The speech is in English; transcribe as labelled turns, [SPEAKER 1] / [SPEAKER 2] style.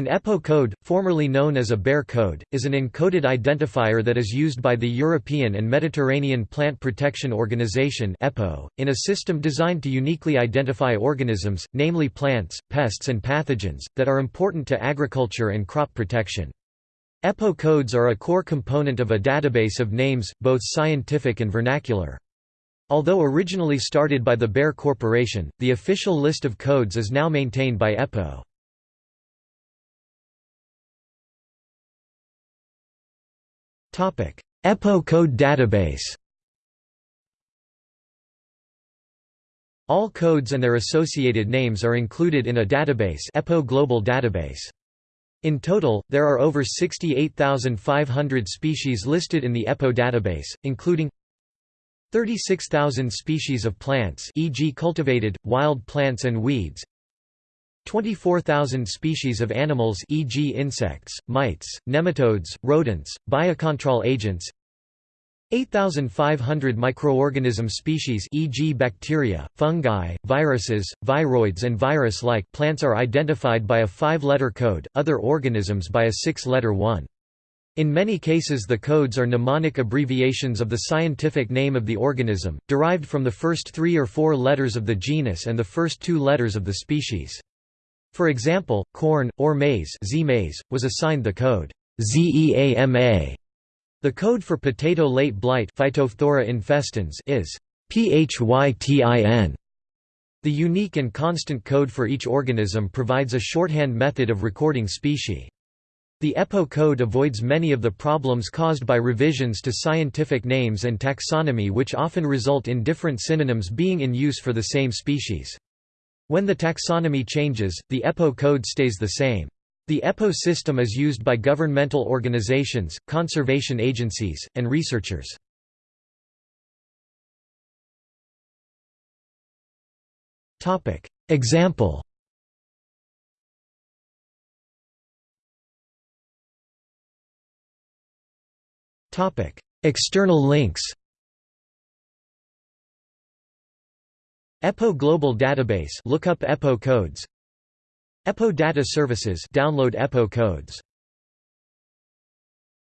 [SPEAKER 1] An EPPO code, formerly known as a Bayer code, is an encoded identifier that is used by the European and Mediterranean Plant Protection Organization in a system designed to uniquely identify organisms, namely plants, pests and pathogens, that are important to agriculture and crop protection. EPPO codes are a core component of a database of names, both scientific and vernacular. Although originally started by the Bayer Corporation, the official list of codes is now maintained by EPPO. EPPO code database All codes and their associated names are included in a database EPPO Global Database. In total, there are over 68,500 species listed in the EPPO database, including 36,000 species of plants e.g. cultivated, wild plants and weeds 24,000 species of animals e.g. insects, mites, nematodes, rodents, biocontrol agents 8,500 microorganism species e.g. bacteria, fungi, viruses, viroids and virus-like plants are identified by a five-letter code, other organisms by a six-letter one. In many cases the codes are mnemonic abbreviations of the scientific name of the organism, derived from the first three or four letters of the genus and the first two letters of the species. For example, corn, or maize, -maize was assigned the code ZEAMA. The code for potato late blight Phytophthora infestans is PHYTIN. The unique and constant code for each organism provides a shorthand method of recording species. The EPPO code avoids many of the problems caused by revisions to scientific names and taxonomy which often result in different synonyms being in use for the same species. When the taxonomy changes, the EPPO code stays the same. The EPPO system is used by governmental organizations, conservation agencies, and researchers. Example External links EPPO Global Database look up EPPO codes. EPPO Data Services download EPPO codes